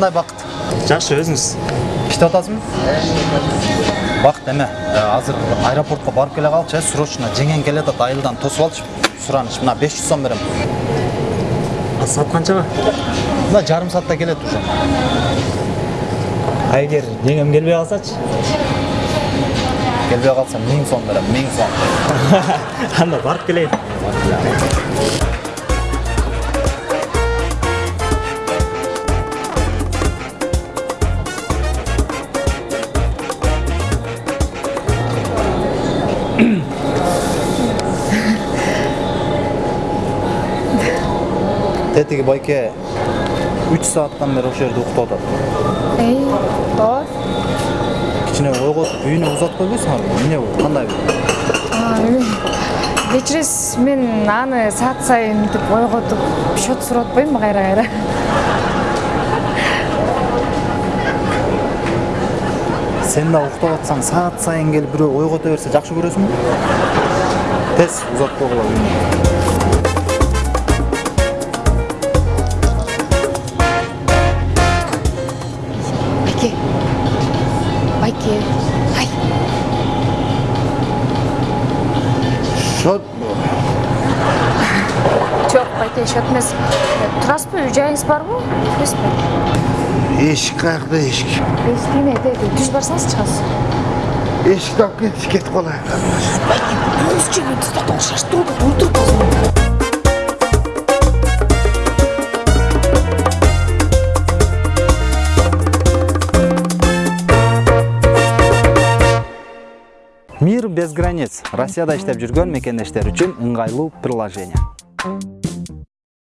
кандай бакыт жакшы өзүңүз иштеп атасыңбы бакыт эме э, азыр аэропортко барып келе калчу э срочно жеңең келатат айылдан тосуп алчы сураныч мына беш жүз сом берем саат канчага мына жарым саатта келет уже. А эгер жеңем келбей калсачы келбей калса миң сом берем миң сом. Анда барып келейин тетиги байке үч сааттан бери ошол жерде уктап атат эй ооба кичине ойготуп үйүнө узатып койбойсуңарбы эмне бул кандай бул кечиресиз мен аны саат сайын мынтип ойготуп счет сурап атпаймынбы кайра кайра сен да уктап атсаң саат сайын келип бирөө ойгото берсе жакшы көрөсүңбү тез узатып койгула байке ай. Шот жок байке счет эмес турасызбы үй жайыңыз барбы эмеспи эшик каякта эшик эшигине түз барсаңыз чыгасыз эшикти алып кетип кетип калайын өзүчө мен токтогул мир без границ. Россияда иштеп жүргөн мекендештер үчүн ыңгайлуу приложение.